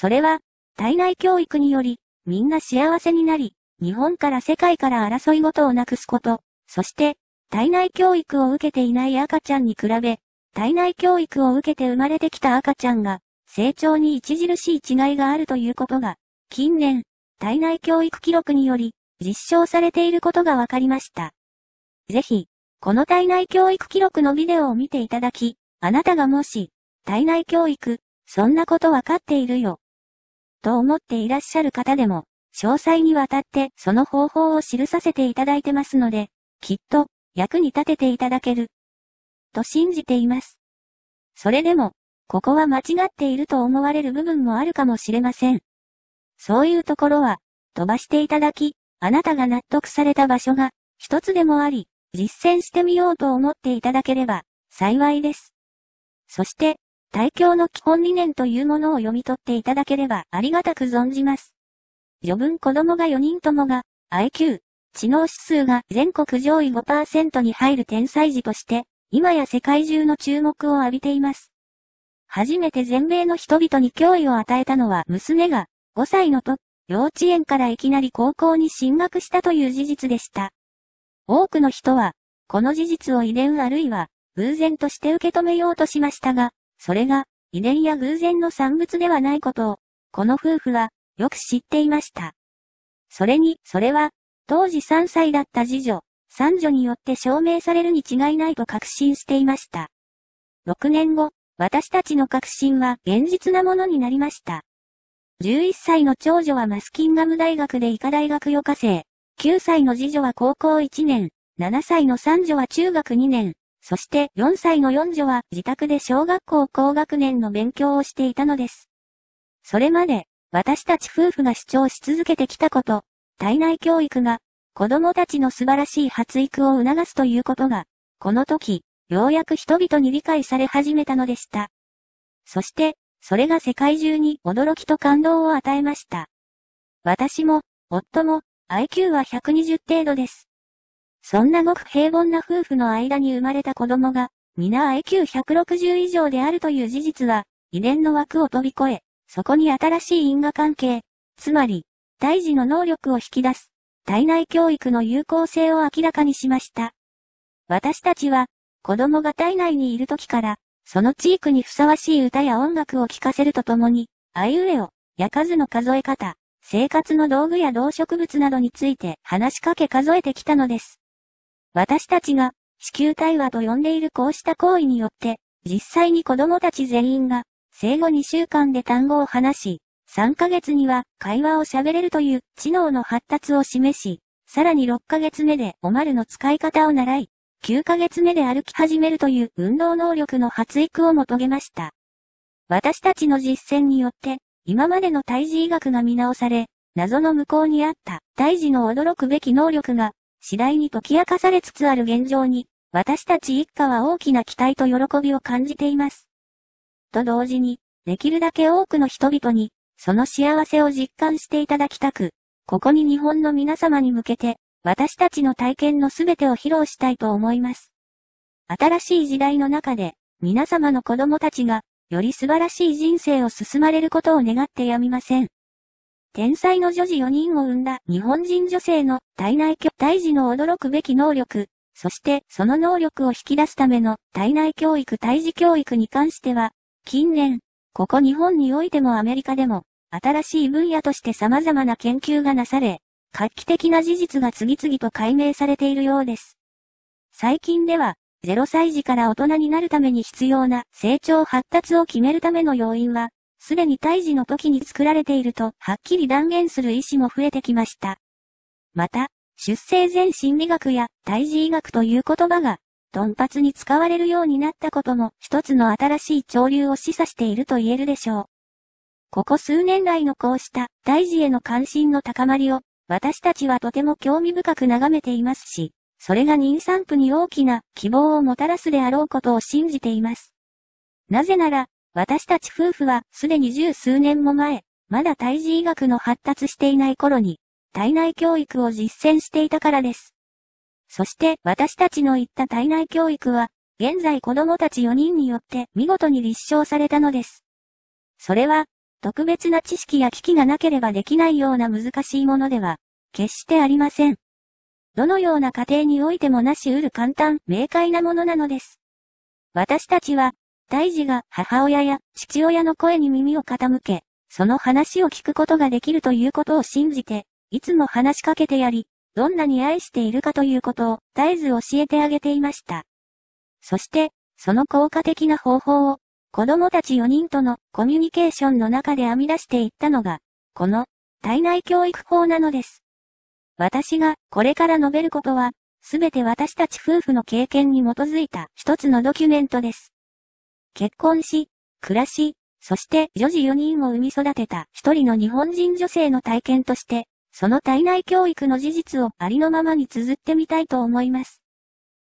それは、体内教育により、みんな幸せになり、日本から世界から争い事をなくすこと、そして、体内教育を受けていない赤ちゃんに比べ、体内教育を受けて生まれてきた赤ちゃんが、成長に著しい違いがあるということが、近年、体内教育記録により、実証されていることが分かりました。ぜひ、この体内教育記録のビデオを見ていただき、あなたがもし、体内教育、そんなことわかっているよ。と思っていらっしゃる方でも、詳細にわたってその方法を記させていただいてますので、きっと役に立てていただける。と信じています。それでも、ここは間違っていると思われる部分もあるかもしれません。そういうところは、飛ばしていただき、あなたが納得された場所が、一つでもあり、実践してみようと思っていただければ、幸いです。そして、大教の基本理念というものを読み取っていただければありがたく存じます。余分子供が4人ともが、IQ、知能指数が全国上位5%に入る天才児として、今や世界中の注目を浴びています。初めて全米の人々に脅威を与えたのは娘が5歳のと幼稚園からいきなり高校に進学したという事実でした。多くの人は、この事実を遺伝あるいは偶然として受け止めようとしましたが、それが遺伝や偶然の産物ではないことを、この夫婦はよく知っていました。それに、それは、当時3歳だった次女、三女によって証明されるに違いないと確信していました。6年後、私たちの確信は現実なものになりました。11歳の長女はマスキンガム大学で医科大学余科生、9歳の次女は高校1年、7歳の三女は中学2年、そして4歳の四女は自宅で小学校高学年の勉強をしていたのです。それまで、私たち夫婦が主張し続けてきたこと、体内教育が、子供たちの素晴らしい発育を促すということが、この時、ようやく人々に理解され始めたのでした。そして、それが世界中に驚きと感動を与えました。私も、夫も、IQ は120程度です。そんなごく平凡な夫婦の間に生まれた子供が、皆 IQ160 以上であるという事実は、遺伝の枠を飛び越え、そこに新しい因果関係、つまり、胎児の能力を引き出す、体内教育の有効性を明らかにしました。私たちは、子供が体内にいる時から、その地域にふさわしい歌や音楽を聴かせるとともに、あいうえを、や数の数え方、生活の道具や動植物などについて話しかけ数えてきたのです。私たちが、子宮対話と呼んでいるこうした行為によって、実際に子供たち全員が、生後2週間で単語を話し、3ヶ月には会話を喋れるという知能の発達を示し、さらに6ヶ月目でおまるの使い方を習い、9ヶ月目で歩き始めるという運動能力の発育をも遂げました。私たちの実践によって、今までの胎児医学が見直され、謎の向こうにあった胎児の驚くべき能力が、次第に解き明かされつつある現状に、私たち一家は大きな期待と喜びを感じています。と同時に、できるだけ多くの人々に、その幸せを実感していただきたく、ここに日本の皆様に向けて、私たちの体験のすべてを披露したいと思います。新しい時代の中で、皆様の子供たちが、より素晴らしい人生を進まれることを願ってやみません。天才の女児4人を生んだ日本人女性の体内教胎児の驚くべき能力、そしてその能力を引き出すための体内教育胎児教育に関しては、近年、ここ日本においてもアメリカでも、新しい分野として様々な研究がなされ、画期的な事実が次々と解明されているようです。最近では、0歳児から大人になるために必要な成長発達を決めるための要因は、すでに胎児の時に作られているとはっきり断言する医師も増えてきました。また、出生前心理学や胎児医学という言葉が、頓発に使われるようになったことも一つの新しい潮流を示唆していると言えるでしょう。ここ数年来のこうした胎児への関心の高まりを私たちはとても興味深く眺めていますし、それが妊産婦に大きな希望をもたらすであろうことを信じています。なぜなら、私たち夫婦はすでに十数年も前、まだ胎児医学の発達していない頃に、体内教育を実践していたからです。そして私たちの言った体内教育は、現在子供たち4人によって見事に立証されたのです。それは、特別な知識や機器がなければできないような難しいものでは、決してありません。どのような家庭においてもなし得る簡単、明快なものなのです。私たちは、大事が母親や父親の声に耳を傾け、その話を聞くことができるということを信じて、いつも話しかけてやり、どんなに愛しているかということを絶えず教えてあげていました。そして、その効果的な方法を、子供たち4人とのコミュニケーションの中で編み出していったのが、この体内教育法なのです。私がこれから述べることは、すべて私たち夫婦の経験に基づいた一つのドキュメントです。結婚し、暮らし、そして女児4人を産み育てた一人の日本人女性の体験として、その体内教育の事実をありのままに綴ってみたいと思います。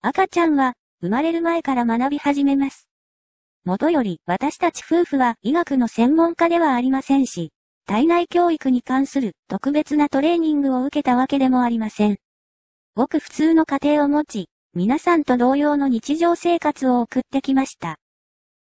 赤ちゃんは生まれる前から学び始めます。もとより私たち夫婦は医学の専門家ではありませんし、体内教育に関する特別なトレーニングを受けたわけでもありません。ごく普通の家庭を持ち、皆さんと同様の日常生活を送ってきました。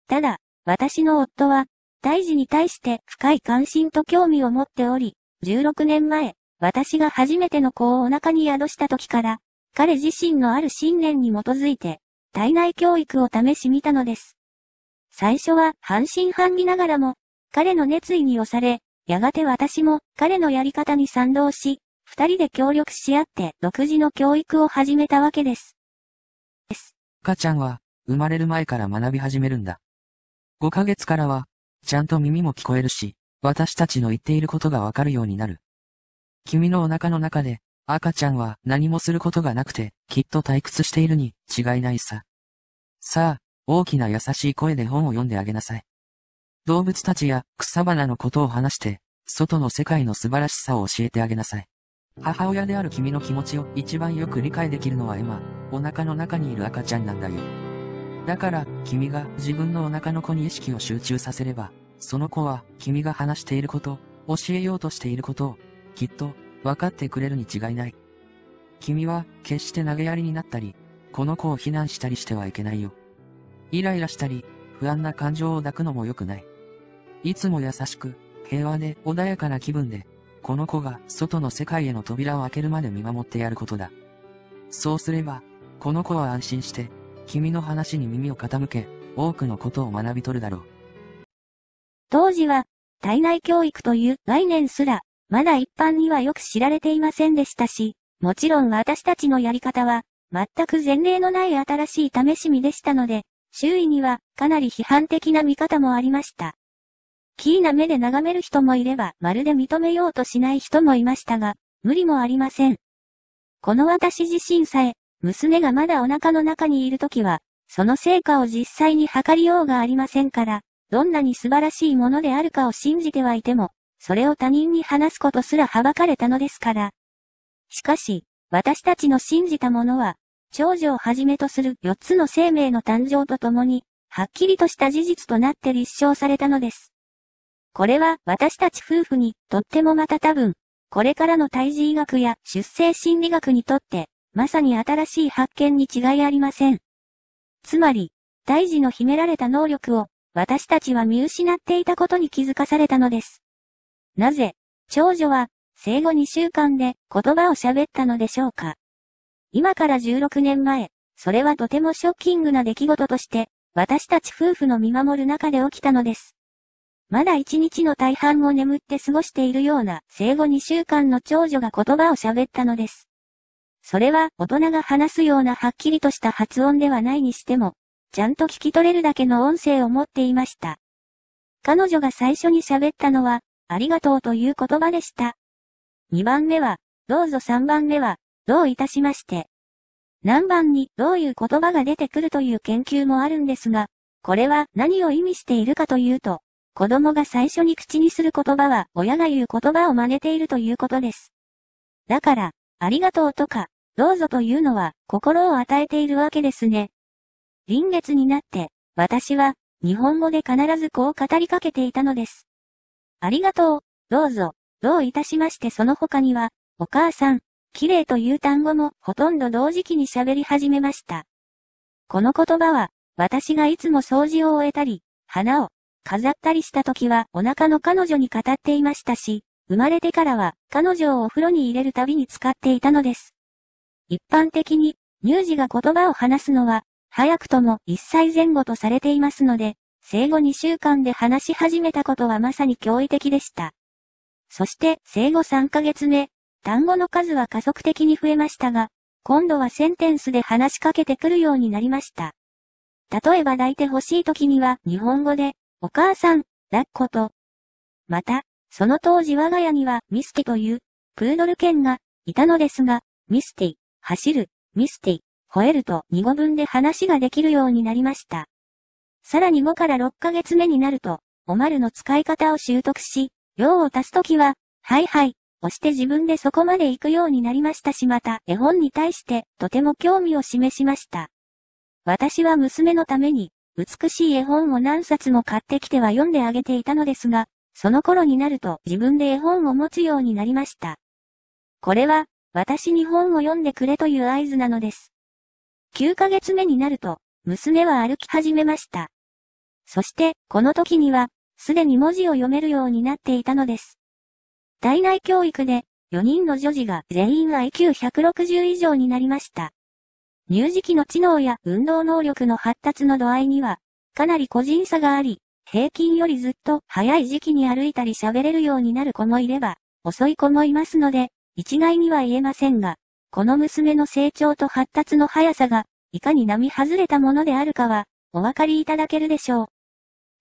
ただ、私の夫は、胎児に対して深い関心と興味を持っており、16年前、私が初めての子をお腹に宿した時から、彼自身のある信念に基づいて、体内教育を試し見たのです。最初は半信半疑ながらも、彼の熱意に押され、やがて私も彼のやり方に賛同し、二人で協力し合って独自の教育を始めたわけです。です。赤ちゃんは生まれる前から学び始めるんだ。5ヶ月からは、ちゃんと耳も聞こえるし、私たちの言っていることがわかるようになる。君のお腹の中で、赤ちゃんは何もすることがなくて、きっと退屈しているに違いないさ。さあ、大きな優しい声で本を読んであげなさい。動物たちや草花のことを話して、外の世界の素晴らしさを教えてあげなさい。母親である君の気持ちを一番よく理解できるのは今、お腹の中にいる赤ちゃんなんだよ。だから、君が自分のお腹の子に意識を集中させれば、その子は君が話していること、教えようとしていることを、きっと、分かってくれるに違いない。君は、決して投げやりになったり、この子を非難したりしてはいけないよ。イライラしたり、不安な感情を抱くのも良くない。いつも優しく、平和で穏やかな気分で、この子が外の世界への扉を開けるまで見守ってやることだ。そうすれば、この子は安心して、君の話に耳を傾け、多くのことを学び取るだろう。当時は、体内教育という概念すら、まだ一般にはよく知られていませんでしたし、もちろん私たちのやり方は、全く前例のない新しい試し身でしたので、周囲にはかなり批判的な見方もありました。キーな目で眺める人もいれば、まるで認めようとしない人もいましたが、無理もありません。この私自身さえ、娘がまだお腹の中にいるときは、その成果を実際に測りようがありませんから、どんなに素晴らしいものであるかを信じてはいても、それを他人に話すことすらはばかれたのですから。しかし、私たちの信じたものは、長女をはじめとする4つの生命の誕生とともに、はっきりとした事実となって立証されたのです。これは私たち夫婦にとってもまた多分、これからの胎児医学や出生心理学にとってまさに新しい発見に違いありません。つまり、胎児の秘められた能力を、私たちは見失っていたことに気づかされたのです。なぜ、長女は、生後2週間で言葉を喋ったのでしょうか。今から16年前、それはとてもショッキングな出来事として、私たち夫婦の見守る中で起きたのです。まだ一日の大半を眠って過ごしているような生後2週間の長女が言葉を喋ったのです。それは大人が話すようなはっきりとした発音ではないにしても、ちゃんと聞き取れるだけの音声を持っていました。彼女が最初に喋ったのは、ありがとうという言葉でした。2番目は、どうぞ3番目は、どういたしまして。何番にどういう言葉が出てくるという研究もあるんですが、これは何を意味しているかというと、子供が最初に口にする言葉は親が言う言葉を真似ているということです。だから、ありがとうとか、どうぞというのは心を与えているわけですね。臨月になって、私は日本語で必ずこう語りかけていたのです。ありがとう、どうぞ、どういたしましてその他には、お母さん、綺麗という単語もほとんど同時期に喋り始めました。この言葉は、私がいつも掃除を終えたり、花を飾ったりした時はお腹の彼女に語っていましたし、生まれてからは彼女をお風呂に入れるたびに使っていたのです。一般的に乳児が言葉を話すのは早くとも1歳前後とされていますので、生後2週間で話し始めたことはまさに驚異的でした。そして生後3ヶ月目、単語の数は加速的に増えましたが、今度はセンテンスで話しかけてくるようになりました。例えば抱いて欲しい時には日本語で、お母さん、抱っこと。また、その当時我が家にはミスティというプードル犬がいたのですが、ミスティ、走る、ミスティ、吠えると2語分で話ができるようになりました。さらに5から6ヶ月目になると、おまるの使い方を習得し、用を足すときは、はいはい、押して自分でそこまで行くようになりましたしまた絵本に対してとても興味を示しました。私は娘のために美しい絵本を何冊も買ってきては読んであげていたのですが、その頃になると自分で絵本を持つようになりました。これは私に本を読んでくれという合図なのです。9ヶ月目になると娘は歩き始めました。そしてこの時にはすでに文字を読めるようになっていたのです。体内教育で、4人の女児が全員 IQ160 以上になりました。乳児期の知能や運動能力の発達の度合いには、かなり個人差があり、平均よりずっと早い時期に歩いたり喋れるようになる子もいれば、遅い子もいますので、一概には言えませんが、この娘の成長と発達の速さが、いかに並外れたものであるかは、お分かりいただけるでしょう。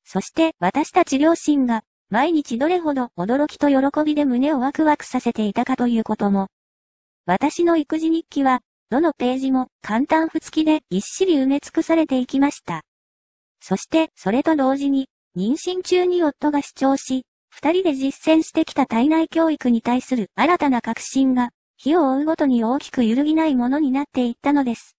そして私たち両親が毎日どれほど驚きと喜びで胸をワクワクさせていたかということも。私の育児日記は、どのページも簡単不付きでぎっしり埋め尽くされていきました。そしてそれと同時に、妊娠中に夫が主張し、二人で実践してきた体内教育に対する新たな革新が、日を追うごとに大きく揺るぎないものになっていったのです。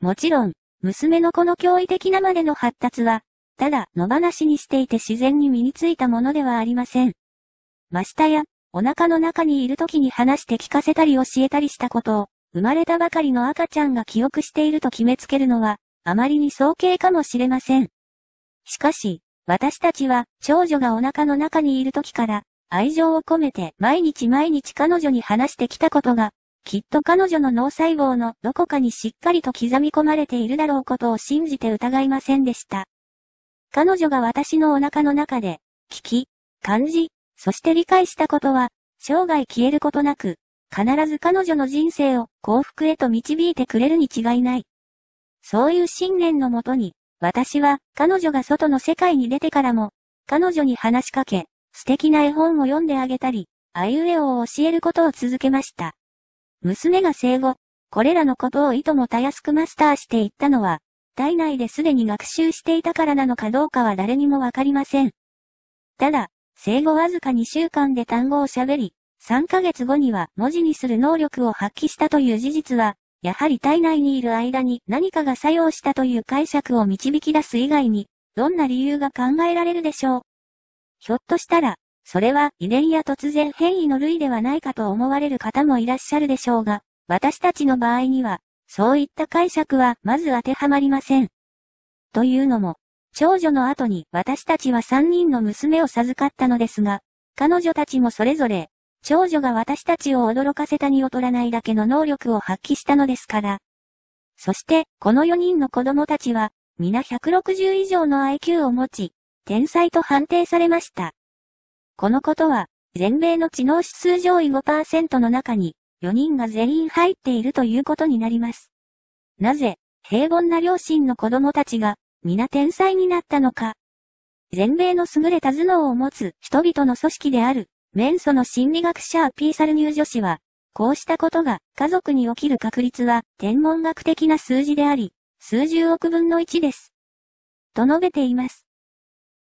もちろん、娘のこの驚異的なまでの発達は、ただ野放しにしていて自然に身についたものではありません。ましたや、お腹の中にいる時に話して聞かせたり教えたりしたことを、生まれたばかりの赤ちゃんが記憶していると決めつけるのは、あまりに早計かもしれません。しかし、私たちは、長女がお腹の中にいる時から、愛情を込めて毎日毎日彼女に話してきたことが、きっと彼女の脳細胞のどこかにしっかりと刻み込まれているだろうことを信じて疑いませんでした。彼女が私のお腹の中で、聞き、感じ、そして理解したことは、生涯消えることなく、必ず彼女の人生を幸福へと導いてくれるに違いない。そういう信念のもとに、私は彼女が外の世界に出てからも、彼女に話しかけ、素敵な絵本を読んであげたり、あいうえおを教えることを続けました。娘が生後、これらのことをいともたやすくマスターしていったのは、体内ですでに学習していたからなのかどうかは誰にもわかりません。ただ、生後わずか2週間で単語を喋り、3ヶ月後には文字にする能力を発揮したという事実は、やはり体内にいる間に何かが作用したという解釈を導き出す以外に、どんな理由が考えられるでしょう？ひょっとしたら、それは遺伝や突然変異の類ではないかと思われる方もいらっしゃるでしょうが、私たちの場合には、そういった解釈はまず当てはまりません。というのも、長女の後に私たちは3人の娘を授かったのですが、彼女たちもそれぞれ、長女が私たちを驚かせたに劣らないだけの能力を発揮したのですから。そして、この4人の子供たちは、皆160以上の IQ を持ち、天才と判定されました。このことは、全米の知能指数上位5%の中に、4人が全員入っているということになります。なぜ、平凡な両親の子供たちが、皆天才になったのか。全米の優れた頭脳を持つ人々の組織である、メンソの心理学者アピーサルニュー女子は、こうしたことが家族に起きる確率は天文学的な数字であり、数十億分の1です。と述べています。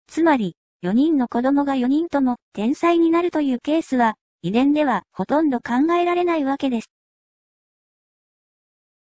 つまり、4人の子供が4人とも天才になるというケースは、遺伝ではほとんど考えられないわけです。